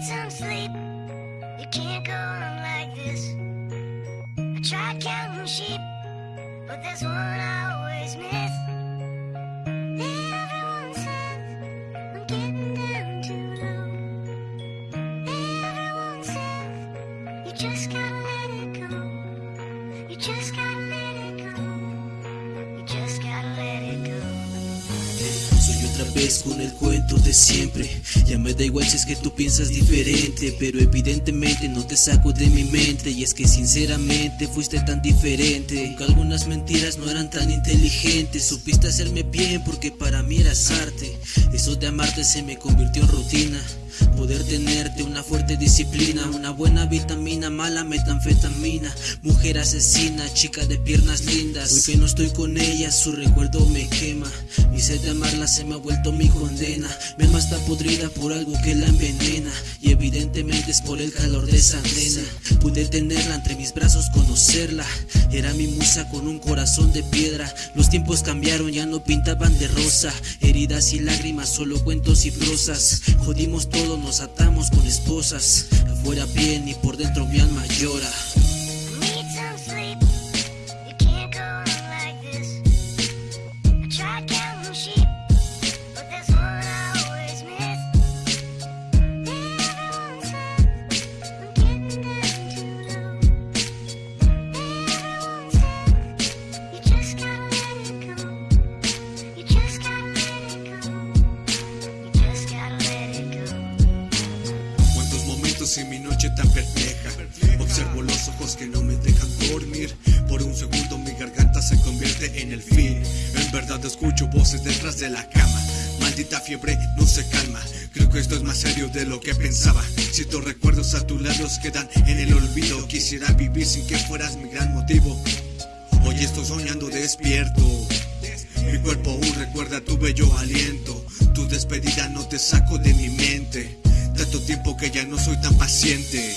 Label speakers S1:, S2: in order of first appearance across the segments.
S1: need some sleep. You can't go on like this. I tried counting sheep, but there's one I always miss. Everyone says I'm getting down too low. Everyone says you just gotta
S2: otra vez con el cuento de siempre. Ya me da igual si es que tú piensas diferente, pero evidentemente no te saco de mi mente. Y es que sinceramente fuiste tan diferente. Aunque algunas mentiras no eran tan inteligentes, supiste hacerme bien porque para mí eras arte. Eso de amarte se me convirtió en rutina. Poder tenerte una fuerte disciplina, una buena vitamina, mala metanfetamina, mujer asesina, chica de piernas lindas. Hoy que no estoy con ella, su recuerdo me quema. Mi sed de amarla se me ha vuelto mi condena. Mi alma está podrida por algo que la envenena. Y evidentemente es por el calor de esa nena. Pude tenerla entre mis brazos, conocerla. Era mi musa con un corazón de piedra. Los tiempos cambiaron, ya no pintaban de rosa. Heridas y lágrimas, solo cuentos y prosas. Jodimos todo, nos atamos con esposas. Afuera bien y por dentro mi alma llora.
S3: Noche tan perpleja. Observo los ojos que no me dejan dormir. Por un segundo mi garganta se convierte en el fin. En verdad escucho voces detrás de la cama. Maldita fiebre no se calma. Creo que esto es más serio de lo que pensaba. Siento recuerdos a tu lado quedan en el olvido. Quisiera vivir sin que fueras mi gran motivo. Hoy estoy soñando despierto. Mi cuerpo aún recuerda tu bello aliento. Tu despedida no te saco de mi mente. Tanto tiempo que ya no soy tan paciente.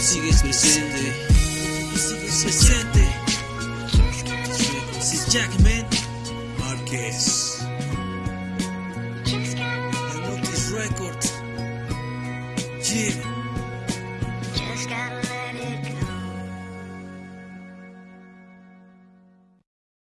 S2: me sigues presente, me sigues presente. Si Jackman
S3: Márquez. Notice Records. Yeah.